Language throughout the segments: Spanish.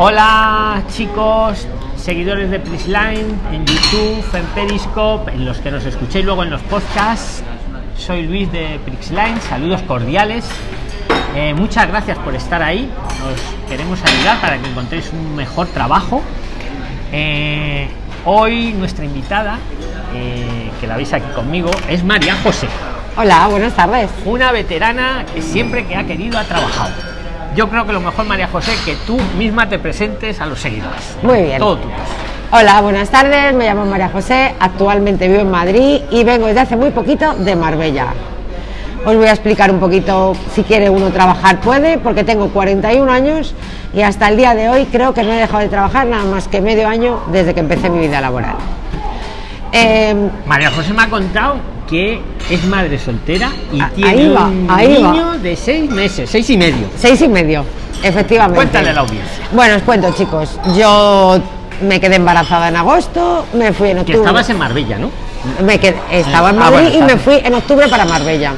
Hola chicos, seguidores de Prisline en YouTube, en Periscope, en los que nos escuchéis luego en los podcasts. Soy Luis de Prixline, saludos cordiales. Eh, muchas gracias por estar ahí. Os queremos ayudar para que encontréis un mejor trabajo. Eh, hoy nuestra invitada, eh, que la veis aquí conmigo, es María José. Hola, buenas tardes. Una veterana que siempre que ha querido ha trabajado. Yo creo que lo mejor, María José, que tú misma te presentes a los seguidores. Muy bien. Todo tuyo. Hola, buenas tardes. Me llamo María José. Actualmente vivo en Madrid y vengo desde hace muy poquito de Marbella. Os voy a explicar un poquito si quiere uno trabajar puede, porque tengo 41 años y hasta el día de hoy creo que no he dejado de trabajar nada más que medio año desde que empecé mi vida laboral. Eh, María José me ha contado que es madre soltera y Ah, tiene ahí va, un ahí va. niño de seis meses, seis y medio. seis y medio, efectivamente. Cuéntale a la audiencia. Bueno, os cuento, chicos. Yo me quedé embarazada en agosto, me fui en Que octubre. estabas en Marbella, ¿no? me quedé- estaba en Ah, Madrid bueno, y me fui en octubre para Marbella.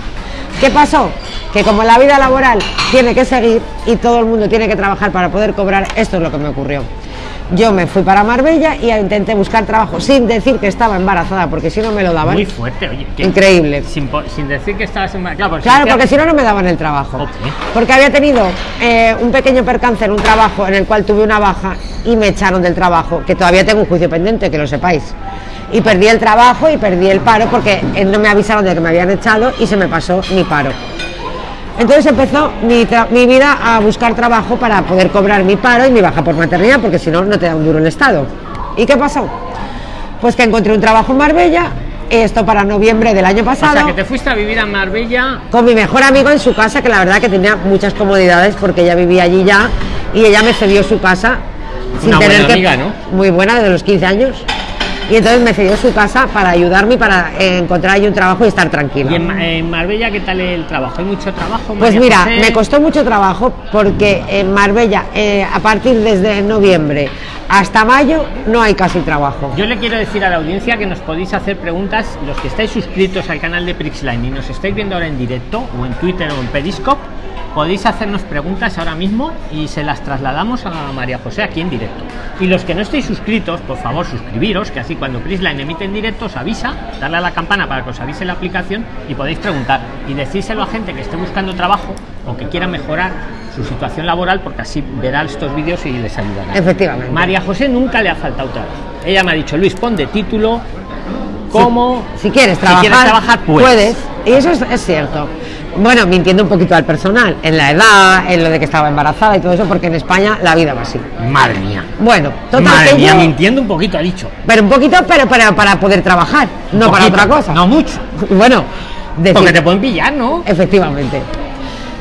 ¿Qué pasó? Que como la vida laboral tiene que seguir y todo el mundo tiene que trabajar para poder cobrar, esto es lo que me ocurrió. Yo me fui para Marbella y intenté buscar trabajo sin decir que estaba embarazada, porque si no me lo daban. Muy fuerte, oye. que- Increíble. Sin, decir que estabas en Claro, porque Claro, si porque te- si no, no me daban el trabajo. Porque había tenido eh, un pequeño percance en un trabajo en el cual tuve una baja y me echaron del trabajo, que todavía tengo un juicio pendiente, que lo sepáis. Y perdí el trabajo y perdí el paro porque eh, no me avisaron de que me habían echado y se me pasó mi paro. Entonces empezó mi, vida a buscar trabajo para poder cobrar mi paro y mi baja por maternidad, porque si no, no te da un duro el Estado. ¿Y qué pasó? Pues que encontré un trabajo en Marbella, esto para noviembre del año O pasado sea, que te fuiste a vivir a Marbella. con mi mejor amigo en su casa, que la verdad que tenía muchas comodidades porque ella vivía allí ya y ella me cedió su casa Una buena amiga, ¿no? Muy buena, desde los 15 años. Y entonces me cedió su casa para ayudarme y para eh, encontrar allí un trabajo y estar tranquila. ¿Y en, Ma- en Marbella qué tal el trabajo? ¿Hay mucho trabajo? Pues María mira, José? me costó mucho trabajo porque en Marbella, eh, a partir desde noviembre hasta mayo, no hay casi trabajo. Yo le quiero decir a la audiencia que nos podéis hacer preguntas, los que estáis suscritos al canal de Prixline y nos estáis viendo ahora en directo, o en Twitter o en Periscope, podéis hacernos preguntas ahora mismo y se las trasladamos a María José aquí en directo. Y los que no estéis suscritos, por favor suscribiros, que así cuando Prixline emite en directo os avisa, darle a la campana para que os avise la aplicación y podéis preguntar y decírselo a gente que esté buscando trabajo o que quiera mejorar su situación laboral porque así verá estos vídeos y les ayudará. Efectivamente. María José nunca le ha faltado trabajo. Ella me ha dicho, Luis, pon de título cómo Si quieres si trabajar, quieres trabajar, puedes. puedes. Y eso es, es cierto. Bueno, mintiendo un poquito al personal, en la edad, en lo de que estaba embarazada y todo eso, porque en España la vida va así. Madre mía. Bueno, total Madre que mía, yo- mintiendo un poquito ha dicho. pero un poquito, pero para, para poder trabajar, no para otra cosa. No mucho. Bueno, decir- Porque te pueden pillar, ¿no? efectivamente.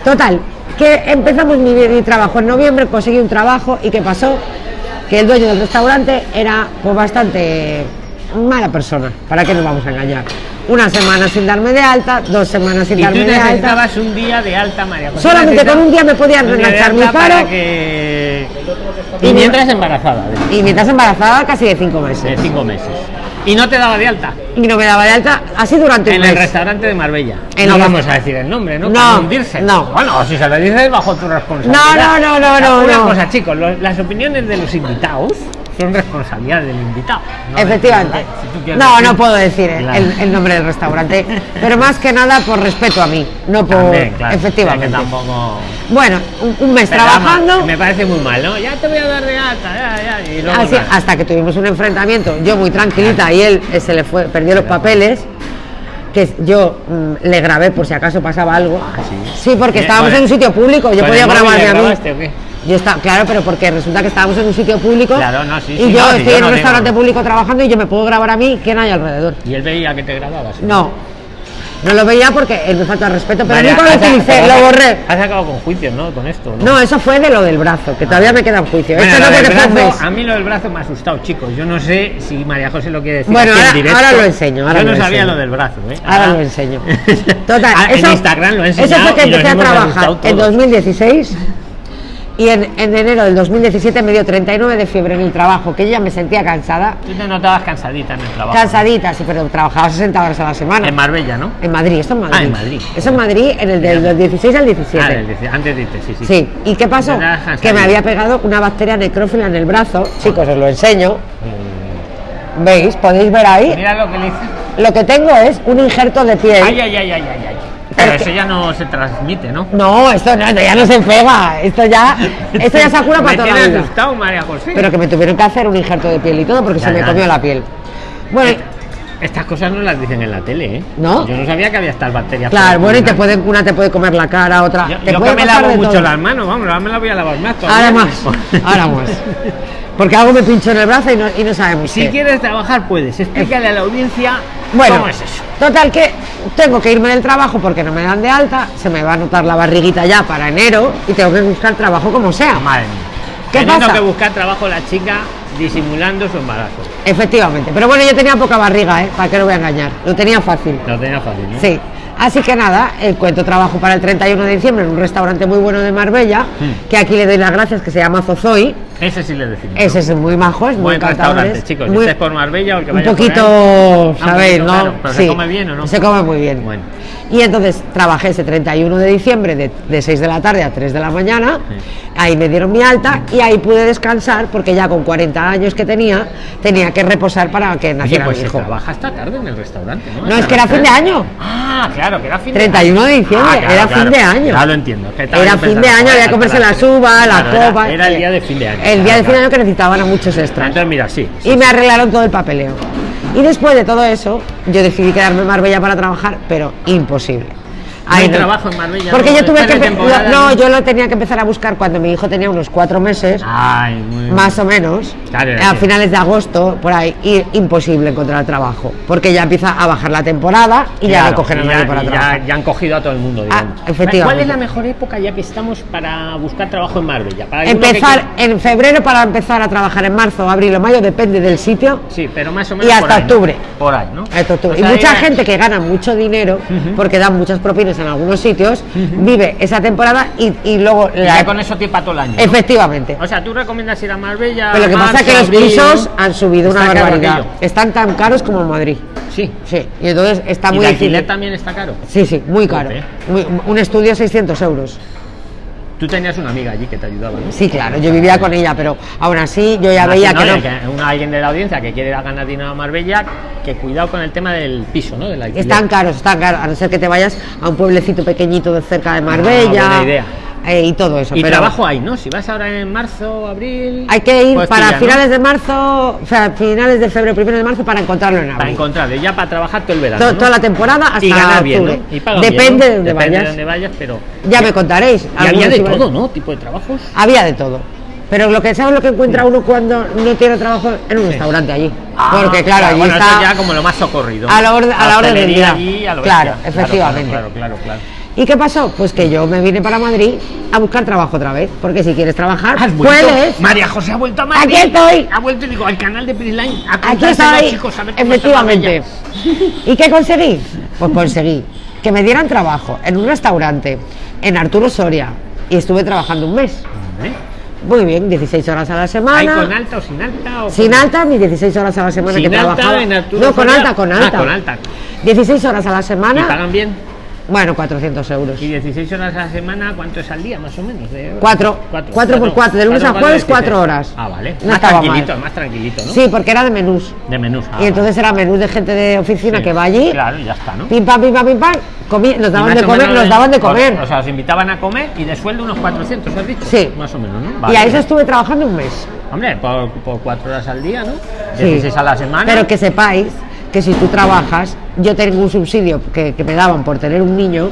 Total, que empezamos mi, mi trabajo en noviembre, conseguí un trabajo y ¿qué pasó? Que el dueño del restaurante era pues bastante mala persona, ¿para qué nos vamos a engañar? Una semana sin darme de alta, dos semanas sin Y tú darme de alta. necesitabas un día de alta, María José. Solamente con un día me podían de enganchar mi paro. que... Y Y mi- mientras embarazada, de- Y mientras embarazada casi de cinco de meses. cinco meses. Y no te daba de alta. Y no me daba de alta así durante En el mes. restaurante de Marbella. En no el vamos a decir el nombre, ¿no? No, hundirse. no. Bueno, si se lo dices bajo tu responsabilidad. No, no, no, no, Una no. cosa, chicos, lo- las opiniones de los invitados son responsabilidad del invitado. no Efectivamente. Si No, decir- no puedo decir el, Claro. el- el nombre del restaurante, pero más que nada por respeto a mí, no por También, claro, efectivamente. tampoco... Bueno, un, mes Pero, trabajando, Me parece muy mal, ¿no? Ya te voy a dar de alta, ya, ya. Y luego así- nada. hasta que tuvimos un enfrentamiento, yo muy tranquilita y él eh, se le fue, perdió los papeles, que yo mm, le grabé por si acaso pasaba algo. Ah, sí. Sí, porque estábamos en un sitio público, yo ¿Con podía el móvil grabarme le a mí. Yo estaba, claro, pero porque resulta que estábamos en un sitio público Claro, no, sí, y sí, yo no, estoy yo en no un restaurante público trabajando y yo me puedo grabar a mí, ¿quién hay alrededor? Y él veía que te grababas. No, no lo veía porque él me falta respeto, pero Vale, nunca lo utilicé, lo borré. Has acabado con juicios, ¿no? Con esto, ¿no? No, eso fue de lo del brazo, que todavía me queda en juicio. Bueno, Esto no del un brazo, a mí lo del brazo me ha asustado, chicos. Yo no sé si María José lo quiere decir. Bueno, aquí en ahora- directo. ahora lo enseño, ahora Yo no lo sabía enseño. lo del brazo, ¿eh? Ahora lo enseño. Total, Ah, eso, en Instagram lo he enseñado. eso fue que empecé a trabajar en todos. 2016 Y en, en enero del 2017 me dio 39 de fiebre en el trabajo, que yo ya me sentía cansada. Tú te notabas cansadita en el trabajo. Cansadita, sí, pero trabajaba 60 horas a la semana. En Marbella, ¿no? En Madrid, esto en Madrid. Ah, en Madrid. Eso en Madrid, en el del, del 16 al 17. Ah, del antes diste, sí, sí. Sí, ¿y qué pasó? Que me había pegado una bacteria necrófila en el brazo. Chicos, os lo enseño. ¿Veis? ¿Podéis ver ahí? Mira lo que le hice. Lo que tengo es un injerto de piel. Ay, ay, ay, ay, ay, ay. Pero eso ya no se transmite, ¿no? No, esto no, esto ya no se pega. Esto ya, esto ya se cura para Me toda la vida. asustado, María José. Pero que me tuvieron que hacer un injerto de piel y todo porque Ya, se me ya. comió la piel. Bueno, Estas cosas no las dicen en la tele, ¿eh? ¿No? Yo no sabía que había estas bacterias. claro, bueno, y te pueden pueden, una te puede comer la cara, otra. Yo, te yo puede que me lavo mucho todo. las manos, vamos, ahora me las voy a lavar más. Ahora más, ahora más. Porque algo me pinchó en el brazo y no, y no sabemos. Si qué. quieres trabajar, puedes. Explícale a la audiencia Bueno, cómo es eso. Total que tengo que irme del trabajo porque no me dan de alta, se me va a notar la barriguita ya para enero y tengo que buscar trabajo como sea. Madre mía. ¿Qué Teniendo pasa? que buscar trabajo la chica disimulando su embarazo. Efectivamente. Pero bueno, yo tenía poca barriga, ¿eh? ¿Para qué lo voy a engañar? Lo tenía fácil. Lo tenía fácil, ¿no? Sí. Así que nada, encuentro trabajo para el 31 de diciembre en un restaurante muy bueno de Marbella, Hmm. que aquí le doy las gracias, que se llama Zozoy. Ese sí le decimos. Ese es muy majo, es muy Buen restaurante, chicos. Si Muy- estáis por Marbella o el que un vaya poquito, ¿sabéis? ¿no? pero ¿se come bien o no? Se come muy bien. Bueno. Y entonces trabajé ese 31 de diciembre de, de 6 de la tarde a 3 de la mañana. Ahí me dieron mi alta y ahí pude descansar porque ya con 40 años que tenía, tenía que reposar para que Oye, naciera pues mi se hijo. trabaja hasta tarde en el restaurante, ¿no? Es que era las fin de año. Ah, claro, que era fin de 31 de diciembre, Ah, claro, era claro. fin de año. Ya lo entiendo. que Era fin de año, había que comerse las las uvas, la Claro, era- copa. Era, el día de fin de año. El día de fin de Claro, año que necesitaban a muchos extras. Entonces, mira, sí. sí, y me arreglaron todo el papeleo. Y después de todo eso, yo decidí quedarme en Marbella para trabajar, pero imposible. No hay trabajo en Marbella, Porque ¿no? yo tuve que temporada, no, yo lo tenía que empezar a buscar cuando mi hijo tenía unos cuatro meses, Ay, muy más o menos, Claro, a finales de agosto, por ahí, y imposible encontrar trabajo, porque ya empieza a bajar la temporada y ya Claro, no cogen a y nadie ya, para y ya- trabajar. ya han cogido a todo el mundo, Ah, digamos. efectivamente. ¿Cuál es la mejor época ya que estamos para buscar trabajo en Marbella? Para alguno que Empezar en febrero para empezar a trabajar en marzo, abril o mayo, depende del sitio. Sí, pero más o Y menos hasta por ahí, ¿no? octubre. Por ahí, ¿no? Hasta octubre. O y mucha ya- gente que gana mucho dinero, porque dan muchas propinas en algunos sitios, vive esa temporada y, y luego y la- con eso para todo el año. ¿no? Efectivamente. O sea, tú recomiendas ir a Marbella. Pero lo que pasa es que los pisos han subido una caro barbaridad. Están tan caros como en Madrid. Sí. Sí, y entonces está ¿Y muy difícil. alquiler también está caro? Sí, sí, muy caro. Muy- un estudio 600 euros. Tú tenías una amiga allí que te ayudaba, ¿no? Sí, claro, yo vivía con ella, pero aún así yo ya veía ¿no? que no. Que una, alguien de la audiencia que quiere ganar dinero a Marbella, que cuidado con el tema del piso, ¿no? Del. Están caros, están caros, a no ser que te vayas a un pueblecito pequeñito de cerca de Marbella. Ah, buena idea. Eh, y todo eso. Y pero trabajo hay, ¿no? Si vas ahora en marzo, abril. hay que ir puedes para finales de marzo, o sea, finales de febrero, primero de marzo para encontrarlo en Para abril. encontrarle ya para trabajar todo el verano. To- ¿no? Toda la temporada hasta y ganar bien, Depende de dónde Depende vayas. de pero. Ya me contaréis. Y había de todo, ¿no? Tipo de trabajos. Había de todo. Pero lo que sabes lo que encuentra uno cuando no tiene trabajo en un restaurante allí. Porque claro, allí Ah, bueno, está eso ya como lo más socorrido. a la orden- a la hostelería día. allí, a lo Claro, bestia. efectivamente. Claro, claro, claro. ¿Y qué pasó? Pues que yo me vine para Madrid a buscar trabajo otra vez. Porque si quieres trabajar, puedes. María José ha vuelto a Madrid. Aquí estoy. Ha vuelto y digo, al canal de Prisline. Aquí estoy. chicos, Efectivamente. ¿Y qué conseguí? Pues conseguí que me dieran trabajo en un restaurante en Arturo Soria. Y estuve trabajando un mes. Muy bien, 16 horas a la ¿Hay semana. con alta o sin alta? O Sin con- alta, mis 16 horas a la semana Sin que alta trabajaba. en Arturo no, con Soria. alta, con Ah, alta. con alta. 16 horas a la ¿Y semana. pagan bien? Bueno, 400 euros. ¿Y 16 horas a la semana cuánto es al día, más o menos? De horas? Cuatro. Cuatro por cuatro, de lunes a por jueves, 16. cuatro horas. Ah, vale. No más tranquilito, mal. más tranquilito, ¿no? Sí, porque era de menús. De menús. ah, y entonces era menús de gente de oficina Sí. que va allí. Claro, y ya está, ¿no? Pim pam, pim pam, pim pam. comi- nos daban de comer, nos daban de comer. O, sea, os invitaban a comer y de sueldo unos 400, ¿has dicho? Sí. Más o menos, ¿no? y a eso estuve trabajando un mes. Hombre, por, por cuatro horas al día, ¿no? Sí. 16 a la semana. Pero que sepáis que si tú trabajas, yo tengo un subsidio que, que me daban por tener un niño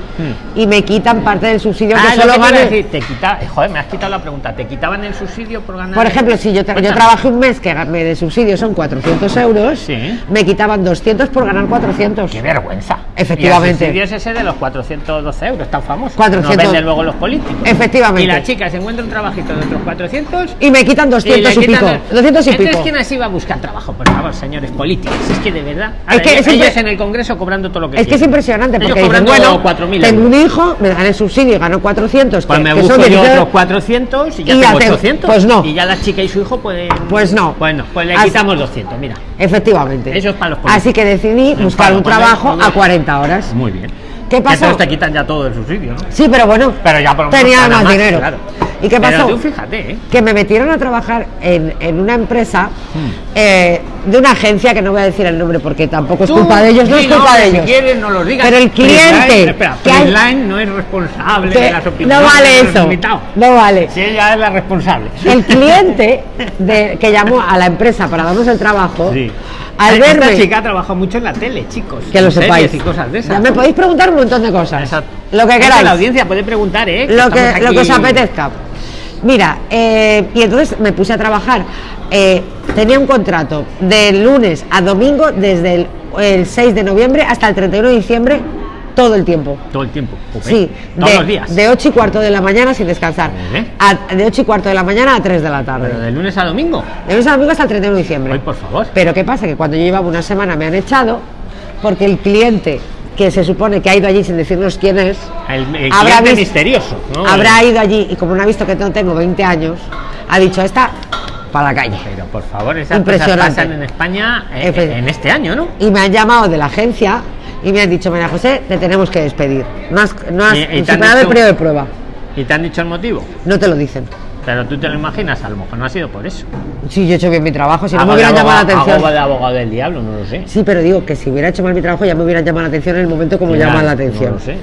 y me quitan parte del subsidio Hmm. Ah, que lo solo que te decir, te quita, eh, joder, me has quitado la pregunta. ¿Te quitaban el subsidio por ganar? Por ejemplo, si yo, tra- yo trabajé un mes que me de subsidio son 400 euros, Sí. me quitaban 200 por ganar 400. ¡Qué vergüenza! Efectivamente. Y el subsidio es ese de los 412 euros, tan famoso. 400. Nos venden luego los políticos. Efectivamente. Y la chica se encuentra un trabajito de otros 400 Y me quitan 200 y, quitan pico. el- 200 y Entonces, pico. ¿quién así va a buscar trabajo? Por favor, señores políticos. Es que de verdad. Es que ellos, siempre- ellos en el congreso cobrando todo lo que Es que es quieren. impresionante porque dicen, bueno, 4.000 tengo un hijo, me dan el subsidio y gano 400, Pues que, me que busco son yo 16 otros 400 y ya Y ya tengo te- 800. pues no. Y ya la chica y su hijo pueden. Pues no. Bueno, pues le Así- quitamos 200, mira. Efectivamente. Eso es para los políticos. Así que decidí buscar un trabajo a 40 horas. Muy bien. ¿Qué pasó? Entonces te quitan ya todo el subsidio, ¿no? Sí, pero bueno, Pero ya por tenía más, más, dinero. claro. ¿Y qué Pero pasó? tú fíjate, ¿eh? Que me metieron a trabajar en, en una empresa Hmm. eh, de una agencia que no voy a decir el nombre porque tampoco es culpa de ellos, no es culpa de Si ellos. quieres, no lo digas. Pero el cliente, que hay- no es responsable Que de las opiniones. no vale de eso, no vale. Si ella es la responsable. El cliente de, que llamó a la empresa para darnos el trabajo, Sí. al Esta verme, chica trabaja mucho en la tele, chicos. que lo sepáis, y cosas de esas. ya me podéis preguntar un montón de cosas, Esa- lo que Esta, queráis. La audiencia puede preguntar, ¿eh? lo que, lo que os apetezca. Mira, eh, y entonces me puse a trabajar. eh, tenía un contrato de lunes a domingo desde el, el 6 de noviembre hasta el 31 de diciembre, todo el tiempo. Todo el tiempo. Sí, Todos de, los días. de 8 y cuarto de la mañana sin descansar. A- de 8 y cuarto de la mañana a 3 de la tarde. Pero de lunes a domingo. De lunes a domingo hasta el 31 de diciembre. Ay, por favor. Pero ¿qué pasa? Que cuando yo llevaba una semana me han echado porque el cliente que se supone que ha ido allí sin decirnos quién es, El, el Habrá cliente vis- misterioso. ¿no? habrá ido allí y como no ha visto que no tengo 20 años, ha dicho esta para la calle. Pero por favor, esas cosas Impresionante. pasan en España eh, Efe- en este año, ¿no? Y me han llamado de la agencia y me han dicho, María José, te tenemos que despedir. No has, no has superado el periodo de prueba. ¿Y te han dicho el motivo? No te lo dicen. Pero tú te lo imaginas, a lo mejor no ha sido por eso. Sí, yo he hecho bien mi trabajo, si no me hubieran llamado la atención. hago de abogado del diablo, no lo sé. Sí, pero digo que si hubiera hecho mal mi trabajo ya me hubieran llamado la atención en el momento como llaman la atención. No lo sé.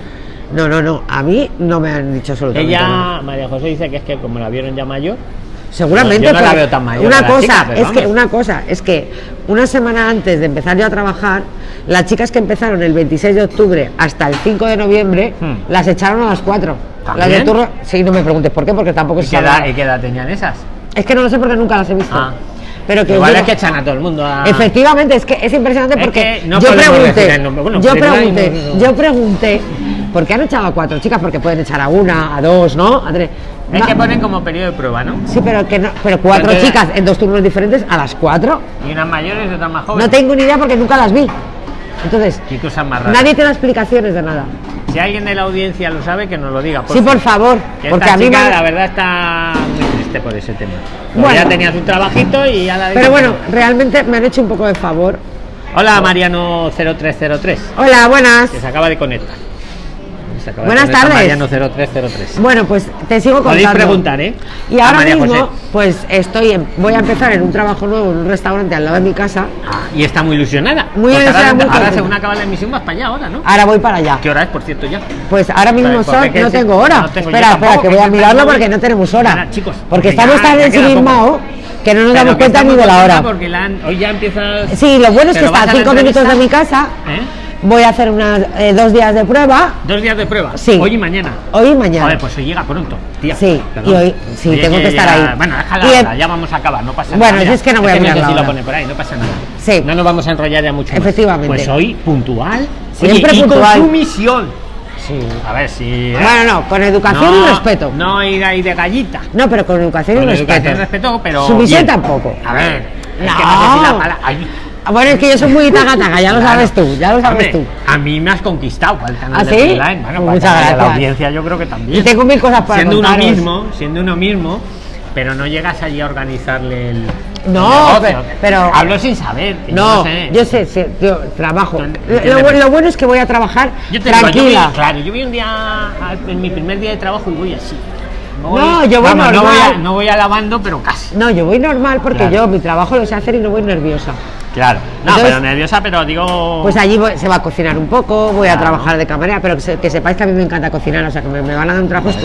No, no, no. A mí no me han dicho absolutamente nada. Ella, María José, dice que es que como la vieron ya mayor, Seguramente. Yo no la veo tan mayor Una cosa chica, es que vamos. una cosa es que una semana antes de empezar yo a trabajar, las chicas que empezaron el 26 de octubre hasta el 5 de noviembre Hmm. las echaron a las 4. Las de turno, sí, no me preguntes por qué, porque tampoco ¿y se sabe. y qué edad tenían esas? Es que no lo sé porque nunca las he visto. Ah. Pero que Igual es que echan a todo el mundo a... Efectivamente, es que es impresionante Es porque que no yo pregunté. Bueno, yo pregunté, no, no, no. yo pregunté, ¿por qué han echado a cuatro chicas? Porque pueden echar a una, a dos, ¿no? A tres. Es No, que ponen como periodo de prueba, ¿no? Sí, pero que no, pero cuatro chicas en dos turnos diferentes a las cuatro. Y unas mayores y otras más jóvenes. No tengo ni idea porque nunca las vi. Entonces, Qué cosas más raras. nadie te da explicaciones de nada. Si alguien de la audiencia lo sabe, que nos lo diga. Sí, por favor, Que porque esta a mí chica, me... la verdad, está muy triste por ese tema. Bueno. Bueno. Ya tenía su trabajito y ya la Pero bueno, realmente me han hecho un poco de favor. Hola, Mariano0303, Hola, buenas. que se acaba de conectar. Se acaba de Buenas tardes. Mariano0303. Bueno, pues te sigo contando. Podéis preguntar, ¿eh? Y ahora mismo, José. pues estoy en- voy a empezar en un trabajo nuevo en un restaurante al lado de mi casa. Ah, y está muy ilusionada. Muy ilusionada, Ahora, muy ahora según acaba la emisión, vas para allá ahora, ¿no? Ahora voy para allá. ¿Qué hora es, por cierto, ya? Pues ahora mismo ¿por son, no tengo hora. No tengo espera, espera, que voy a mirarlo porque no tenemos hora. Nada, chicos, porque estamos tan ensimismados que no nos damos cuenta ni de la hora. Porque la han- hoy ya empieza. Sí, lo bueno es que ¿Pero vas está a cinco minutos de mi casa. ¿Eh? Voy a hacer unas eh, dos días de prueba. Dos días de prueba. Sí. Hoy y mañana. Hoy y mañana. Joder, pues hoy llega pronto, tía. Sí, Perdón. y hoy- sí, tengo que estar ahí. Bueno, déjala, Y ya vamos a acabar, no pasa Bueno, nada. si es que no voy a mirar si lo pone por ahí, no pasa nada. Sí. No nos vamos a enrollar ya mucho más. Efectivamente. Pues hoy, puntual. Siempre Oye, y puntual. con misión. Sí. A ver si. ¿eh? Bueno, no, con educación no, y respeto. No ir ahí de gallita. No, pero con educación Con y respeto. educación y respeto, pero. Sumisión tampoco. A ver, es No. que no sé si la palabra. ay, Bueno, es que yo soy muy taga-taga, ya lo claro. sabes tú, ya lo sabes Hombre, tú. A mí me has conquistado para el canal ¿Ah, de sí? Freeline. Bueno, Pues muchas de la gracias. audiencia yo creo que también. Y tengo mil cosas para siendo uno contaros. mismo, siendo uno mismo, pero no llegas allí a organizarle el. No, pero- pero- hablo sin saber. No, sé. yo sé, sé, yo trabajo. Lo, entiéndeme. lo- lo bueno es que voy a trabajar Yo te digo, yo tranquila. voy- claro, yo voy un día, en mi primer día de trabajo y voy así. No, yo voy vamos, no voy, a, normal. no voy alabando, pero casi. No, yo voy normal porque Claro. yo mi trabajo lo sé hacer y no voy nerviosa. Claro. No, Entonces- pero nerviosa, pero digo. Pues allí voy- se va a cocinar un poco, voy a trabajar de camarera, pero que, se- que sepáis que a mí me encanta cocinar, o sea que me, me van a dar un trabajo.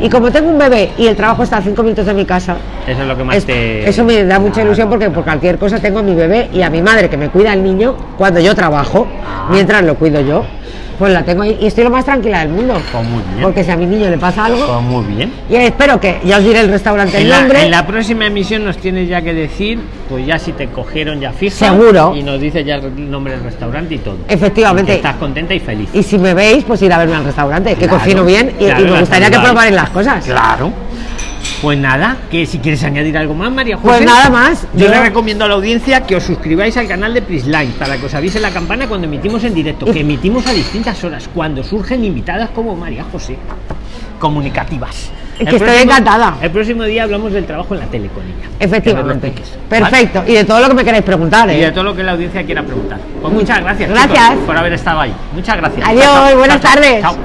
Y como tengo un bebé y el trabajo está a cinco minutos de mi casa, Eso es lo que más es- te. eso me da mucha Claro. ilusión porque por cualquier cosa tengo a mi bebé y a mi madre que me cuida el niño cuando yo trabajo, mientras lo cuido yo, pues la tengo ahí y estoy lo más tranquila del mundo. Pues muy bien. Porque si a mi niño le pasa algo, Pues muy bien. y espero que ya os diré el restaurante el En la, nombre. en la próxima emisión nos tienes ya que decir, pues ya si te cogieron ya fija. Seguro. Y nos dices ya el nombre del restaurante y todo. Efectivamente. Y estás contenta y feliz. Y si me veis, pues ir a verme al restaurante, que Claro, cocino bien y, claro, y me gustaría que probarais las cosas. Claro. Pues nada, que si quieres añadir algo más, María José. Pues nada más. Yo, Yo- le recomiendo a la audiencia que os suscribáis al canal de Prisline para que os avise la campana cuando emitimos en directo, Y- que emitimos a distintas horas, cuando surgen invitadas como María José, comunicativas. Es que El estoy próximo- encantada. El próximo día hablamos del trabajo en la tele con ella. Efectivamente. Perfecto. Y de todo lo que me queréis preguntar, Y ¿eh? de todo lo que la audiencia quiera preguntar. Pues muchas gracias. Gracias. chicos, por haber estado ahí. Muchas gracias. Adiós, Chao, chao. buenas chao. tardes. Chao.